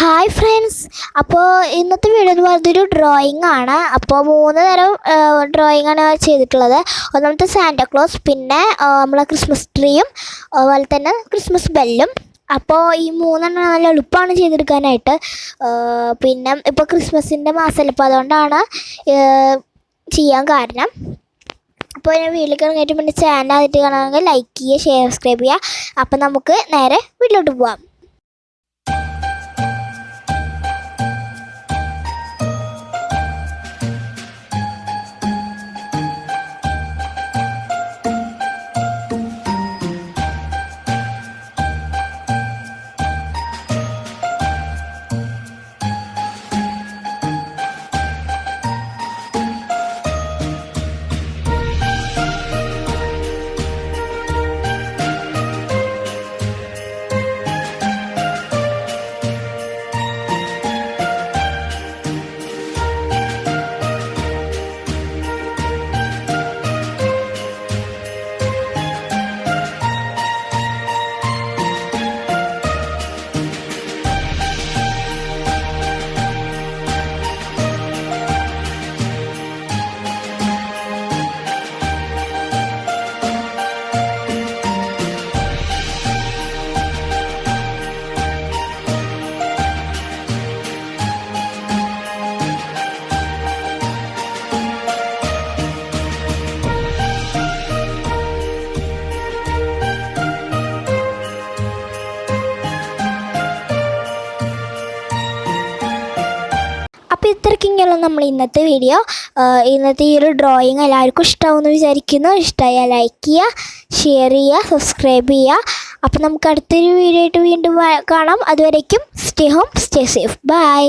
Hi friends അപ്പോൾ ഇന്നത്തെ video എന്ന് പറയുന്നത് ഒരു ഡ്രോയിങ് ആണ്. അപ്പോൾ മൂന്ന് തരം ഡ്രോയിങ് ആണ് ചെയ്തിട്ടുള്ളത്. ഒന്നാമത്തെ സാന്റാക്ലോസ് പിന്നെ നമ്മളെ ക്രിസ്മസ് ട്രീയും അതുപോലെ തന്നെ ക്രിസ്മസ് ബെല്ലും അപ്പോൾ ഈ മൂന്നെണ്ണം നല്ല എളുപ്പമാണ് ചെയ്തെടുക്കാനായിട്ട്. പിന്നെ ഇപ്പോൾ ക്രിസ്മസിന്റെ മാസമല്ല അപ്പോൾ അതുകൊണ്ടാണ് ചെയ്യാൻ കാരണം. അപ്പോൾ ഞാൻ വീട്ടിലേക്ക് ഇറങ്ങിയിട്ട് പിന്നെ ചാനൽ ആയിട്ട് കാണാമെങ്കിൽ ലൈക്ക് ചെയ്യുക ഷെയർ സബ്സ്ക്രൈബ് ചെയ്യുക. അപ്പോൾ നമുക്ക് നേരെ വീട്ടിലോട്ട് പോവാം. അപ്പോൾ ഇത്രയ്ക്കിങ്ങനെയുള്ള നമ്മൾ ഇന്നത്തെ വീഡിയോ ഇന്നത്തെ ഈ ഒരു ഡ്രോയിങ് എല്ലാവർക്കും ഇഷ്ടമാവുമെന്ന് വിചാരിക്കുന്നു. ഇഷ്ടമായാൽ ലൈക്ക് ചെയ്യുക ഷെയർ ചെയ്യുക സബ്സ്ക്രൈബ് ചെയ്യുക. അപ്പോൾ നമുക്ക് അടുത്തൊരു വീഡിയോ ആയിട്ട് വീണ്ടും കാണാം. അതുവരേക്കും stay home stay safe bye